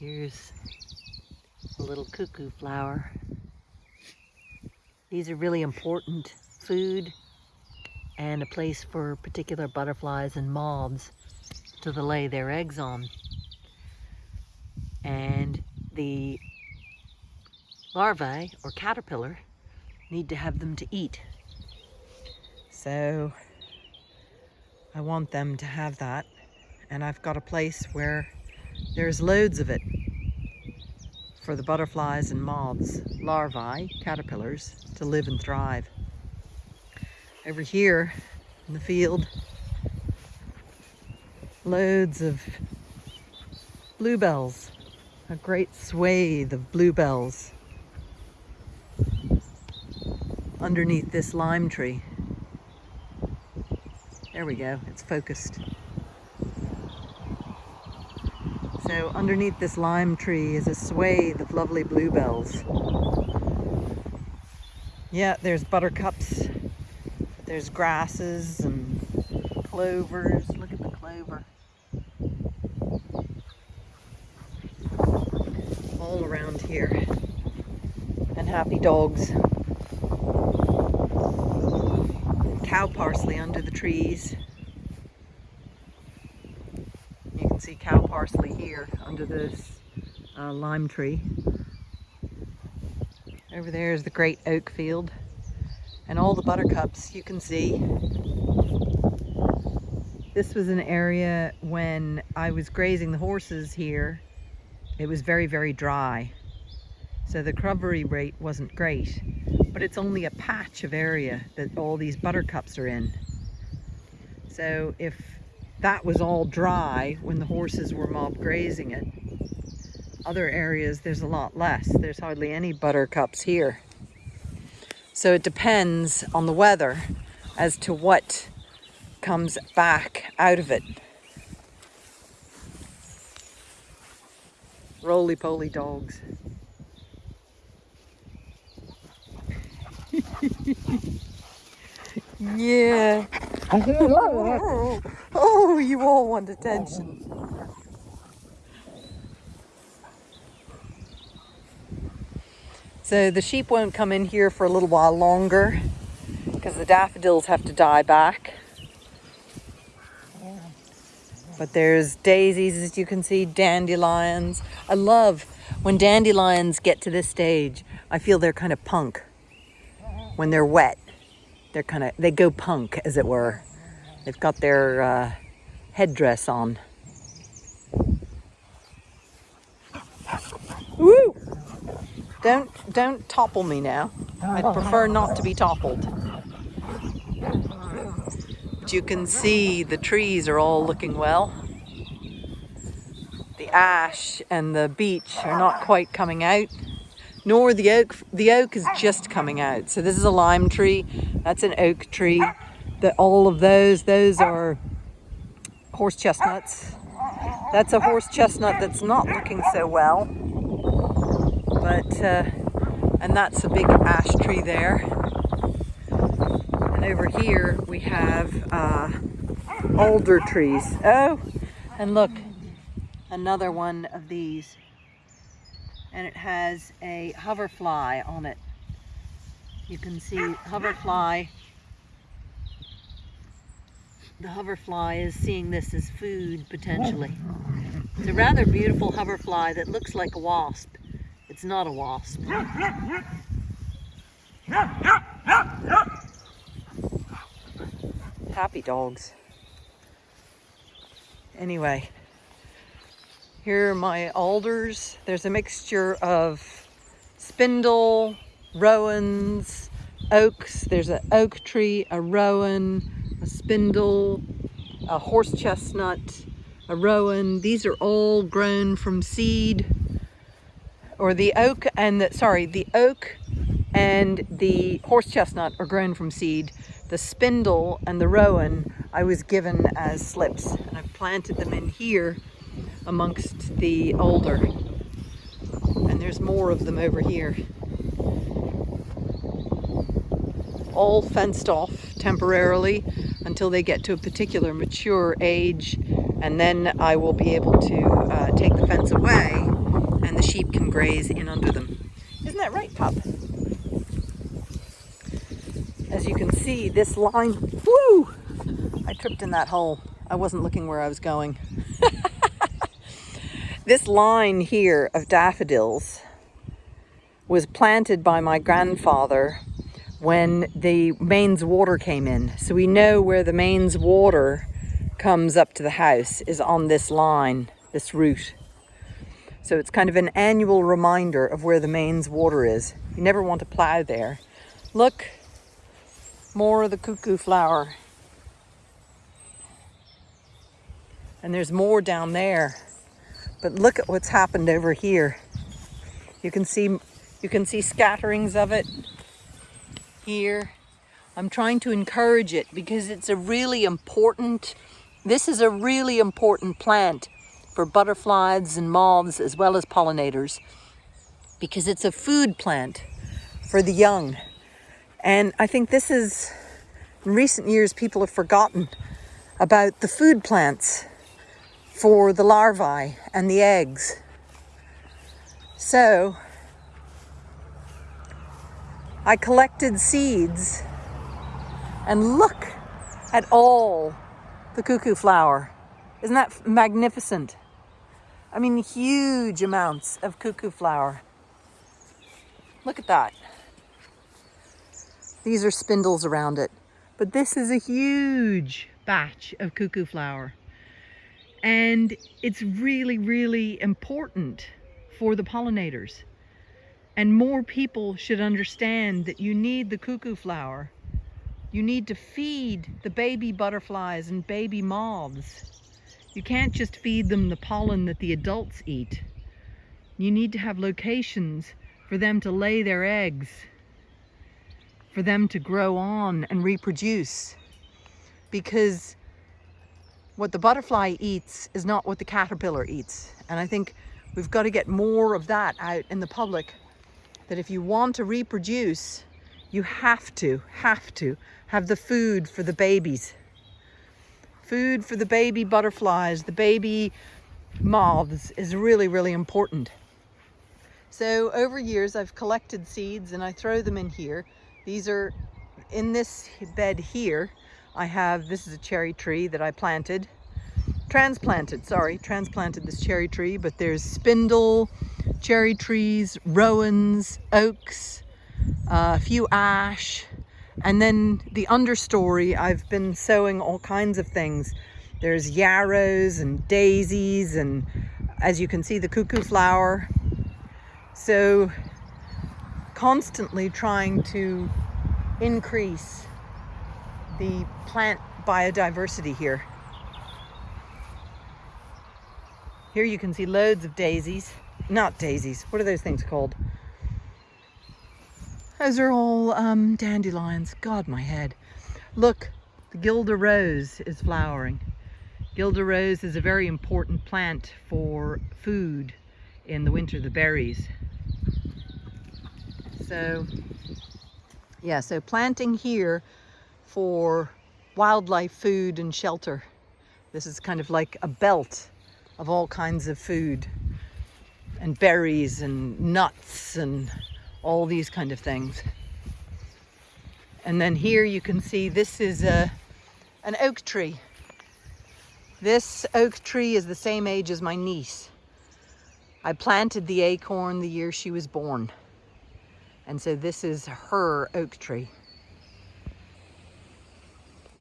Here's a little cuckoo flower. These are really important food and a place for particular butterflies and moths to lay their eggs on. And the larvae or caterpillar need to have them to eat. So I want them to have that. And I've got a place where there's loads of it for the butterflies and moths, larvae, caterpillars, to live and thrive. Over here in the field, loads of bluebells, a great swathe of bluebells underneath this lime tree. There we go, it's focused. So underneath this lime tree is a swathe of lovely bluebells. Yeah, there's buttercups, there's grasses and clovers. Look at the clover. All around here. And happy dogs. Cow parsley under the trees. See cow parsley here under this uh, lime tree. Over there is the great oak field and all the buttercups you can see. This was an area when I was grazing the horses here. It was very, very dry. So the recovery rate wasn't great, but it's only a patch of area that all these buttercups are in. So if that was all dry when the horses were mob grazing it. Other areas, there's a lot less. There's hardly any buttercups here. So it depends on the weather as to what comes back out of it. Roly-poly dogs. yeah. Oh, you all want attention. So the sheep won't come in here for a little while longer because the daffodils have to die back. But there's daisies, as you can see, dandelions. I love when dandelions get to this stage, I feel they're kind of punk. When they're wet, they're kind of, they go punk, as it were. They've got their uh, headdress on. Woo! Don't don't topple me now. I'd prefer not to be toppled. But you can see the trees are all looking well. The ash and the beech are not quite coming out, nor the oak. The oak is just coming out. So this is a lime tree. That's an oak tree that all of those, those are horse chestnuts. That's a horse chestnut that's not looking so well. But, uh, and that's a big ash tree there. And over here we have uh, alder trees. Oh, and look, another one of these. And it has a hoverfly on it. You can see hoverfly the hoverfly is seeing this as food potentially. It's a rather beautiful hoverfly that looks like a wasp. It's not a wasp. Happy dogs. Anyway, here are my alders. There's a mixture of spindle, rowans, oaks. There's an oak tree, a rowan, a spindle, a horse chestnut, a rowan. These are all grown from seed or the oak and the, sorry, the oak and the horse chestnut are grown from seed. The spindle and the rowan I was given as slips and I've planted them in here amongst the alder. And there's more of them over here. All fenced off temporarily until they get to a particular mature age and then I will be able to uh, take the fence away and the sheep can graze in under them. Isn't that right, pup? As you can see, this line, woo! I tripped in that hole. I wasn't looking where I was going. This line here of daffodils was planted by my grandfather when the mains water came in. So we know where the mains water comes up to the house is on this line, this route. So it's kind of an annual reminder of where the mains water is. You never want to plow there. Look, more of the cuckoo flower. And there's more down there. But look at what's happened over here. You can see you can see scatterings of it here. I'm trying to encourage it because it's a really important, this is a really important plant for butterflies and moths as well as pollinators because it's a food plant for the young. And I think this is, in recent years, people have forgotten about the food plants for the larvae and the eggs. So I collected seeds and look at all the cuckoo flower. Isn't that magnificent? I mean, huge amounts of cuckoo flower. Look at that. These are spindles around it, but this is a huge batch of cuckoo flower. And it's really, really important for the pollinators. And more people should understand that you need the cuckoo flower. You need to feed the baby butterflies and baby moths. You can't just feed them the pollen that the adults eat. You need to have locations for them to lay their eggs, for them to grow on and reproduce. Because what the butterfly eats is not what the caterpillar eats. And I think we've got to get more of that out in the public that if you want to reproduce, you have to, have to have the food for the babies. Food for the baby butterflies, the baby moths is really, really important. So over years, I've collected seeds and I throw them in here. These are in this bed here. I have, this is a cherry tree that I planted, transplanted, sorry, transplanted this cherry tree, but there's spindle, cherry trees, rowans, oaks, uh, a few ash, and then the understory, I've been sowing all kinds of things. There's yarrows and daisies and as you can see, the cuckoo flower. So constantly trying to increase the plant biodiversity here. Here you can see loads of daisies not daisies. What are those things called? Those are all um, dandelions. God, my head. Look, the Guelder rose is flowering. Guelder rose is a very important plant for food in the winter, the berries. So, yeah, so planting here for wildlife food and shelter. This is kind of like a belt of all kinds of food and berries and nuts and all these kind of things. And then here you can see this is a, an oak tree. This oak tree is the same age as my niece. I planted the acorn the year she was born. And so this is her oak tree.